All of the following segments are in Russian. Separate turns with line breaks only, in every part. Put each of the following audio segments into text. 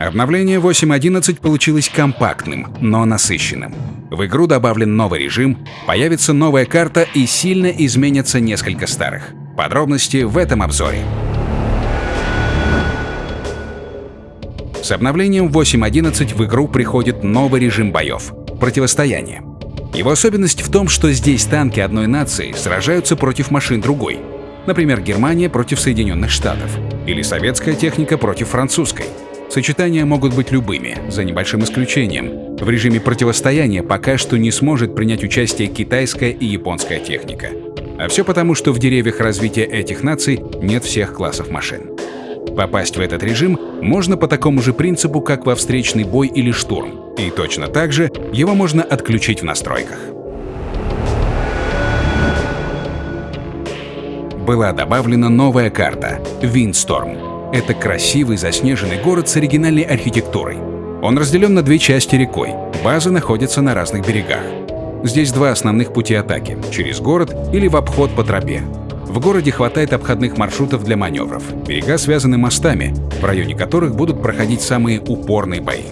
Обновление 8.11 получилось компактным, но насыщенным. В игру добавлен новый режим, появится новая карта и сильно изменятся несколько старых. Подробности в этом обзоре. С обновлением 8.11 в игру приходит новый режим боев – противостояние. Его особенность в том, что здесь танки одной нации сражаются против машин другой. Например, Германия против Соединенных Штатов или советская техника против французской – Сочетания могут быть любыми, за небольшим исключением. В режиме противостояния пока что не сможет принять участие китайская и японская техника. А все потому, что в деревьях развития этих наций нет всех классов машин. Попасть в этот режим можно по такому же принципу, как во встречный бой или штурм, и точно так же его можно отключить в настройках. Была добавлена новая карта — Windstorm. Это красивый заснеженный город с оригинальной архитектурой. Он разделен на две части рекой. Базы находятся на разных берегах. Здесь два основных пути атаки – через город или в обход по тропе. В городе хватает обходных маршрутов для маневров. Берега связаны мостами, в районе которых будут проходить самые упорные бои.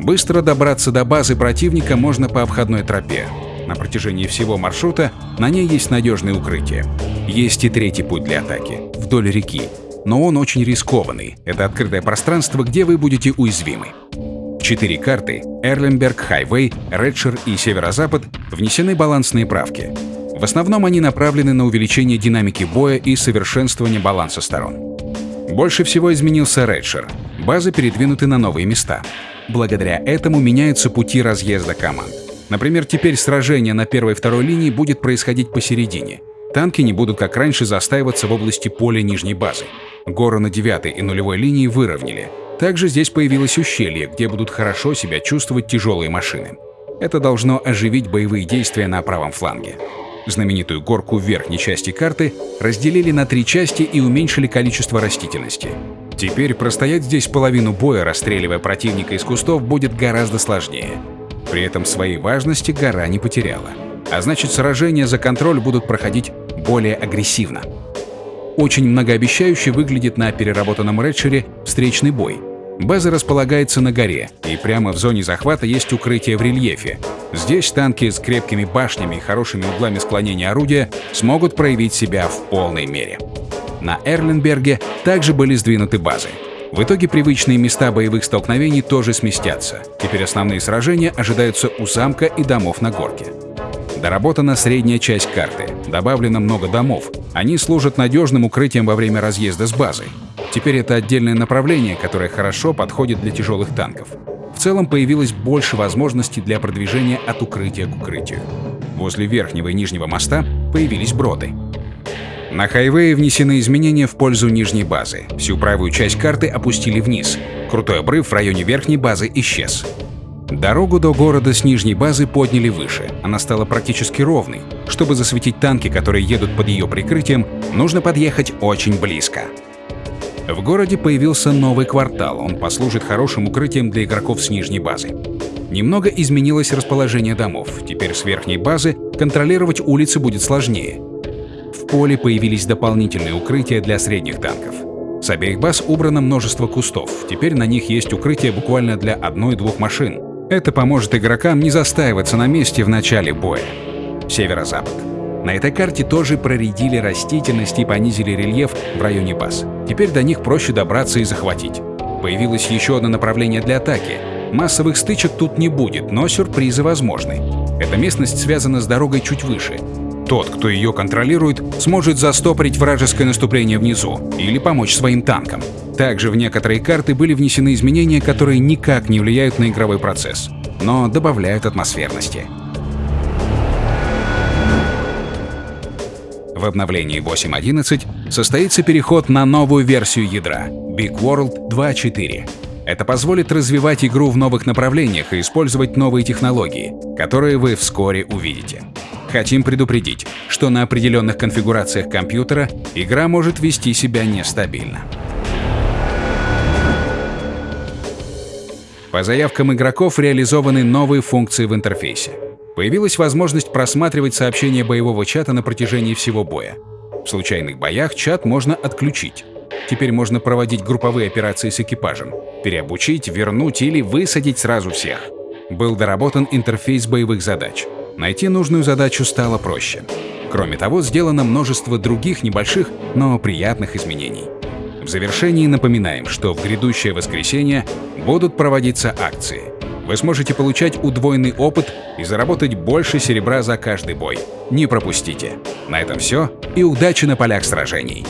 Быстро добраться до базы противника можно по обходной тропе. На протяжении всего маршрута на ней есть надежные укрытия. Есть и третий путь для атаки – вдоль реки, но он очень рискованный. Это открытое пространство, где вы будете уязвимы. Четыре карты – Эрленберг, Хайвей, Редшир и Северо-Запад – внесены балансные правки. В основном они направлены на увеличение динамики боя и совершенствование баланса сторон. Больше всего изменился Редшир. Базы передвинуты на новые места. Благодаря этому меняются пути разъезда команд. Например, теперь сражение на первой и второй линии будет происходить посередине. Танки не будут, как раньше, застаиваться в области поля нижней базы. Горы на 9 и нулевой линии выровняли. Также здесь появилось ущелье, где будут хорошо себя чувствовать тяжелые машины. Это должно оживить боевые действия на правом фланге. Знаменитую горку в верхней части карты разделили на три части и уменьшили количество растительности. Теперь простоять здесь половину боя, расстреливая противника из кустов, будет гораздо сложнее. При этом своей важности гора не потеряла. А значит, сражения за контроль будут проходить более агрессивно. Очень многообещающе выглядит на переработанном редшере встречный бой. База располагается на горе, и прямо в зоне захвата есть укрытие в рельефе. Здесь танки с крепкими башнями и хорошими углами склонения орудия смогут проявить себя в полной мере. На Эрленберге также были сдвинуты базы. В итоге привычные места боевых столкновений тоже сместятся. Теперь основные сражения ожидаются у замка и домов на горке. Доработана средняя часть карты, добавлено много домов. Они служат надежным укрытием во время разъезда с базой. Теперь это отдельное направление, которое хорошо подходит для тяжелых танков. В целом появилось больше возможностей для продвижения от укрытия к укрытию. Возле верхнего и нижнего моста появились броды. На хайвее внесены изменения в пользу нижней базы. Всю правую часть карты опустили вниз. Крутой обрыв в районе верхней базы исчез. Дорогу до города с нижней базы подняли выше. Она стала практически ровной. Чтобы засветить танки, которые едут под ее прикрытием, нужно подъехать очень близко. В городе появился новый квартал, он послужит хорошим укрытием для игроков с нижней базы. Немного изменилось расположение домов, теперь с верхней базы контролировать улицы будет сложнее. В поле появились дополнительные укрытия для средних танков. С обеих баз убрано множество кустов, теперь на них есть укрытие буквально для одной-двух машин. Это поможет игрокам не застаиваться на месте в начале боя. Северо-запад. На этой карте тоже проредили растительность и понизили рельеф в районе баз. Теперь до них проще добраться и захватить. Появилось еще одно направление для атаки. Массовых стычек тут не будет, но сюрпризы возможны. Эта местность связана с дорогой чуть выше. Тот, кто ее контролирует, сможет застопорить вражеское наступление внизу или помочь своим танкам. Также в некоторые карты были внесены изменения, которые никак не влияют на игровой процесс, но добавляют атмосферности. В обновлении 8.11 состоится переход на новую версию ядра Big World 2.4. Это позволит развивать игру в новых направлениях и использовать новые технологии, которые вы вскоре увидите. Хотим предупредить, что на определенных конфигурациях компьютера игра может вести себя нестабильно. По заявкам игроков реализованы новые функции в интерфейсе. Появилась возможность просматривать сообщения боевого чата на протяжении всего боя. В случайных боях чат можно отключить. Теперь можно проводить групповые операции с экипажем, переобучить, вернуть или высадить сразу всех. Был доработан интерфейс боевых задач. Найти нужную задачу стало проще. Кроме того, сделано множество других небольших, но приятных изменений. В завершении напоминаем, что в грядущее воскресенье будут проводиться акции. Вы сможете получать удвоенный опыт и заработать больше серебра за каждый бой. Не пропустите. На этом все и удачи на полях сражений!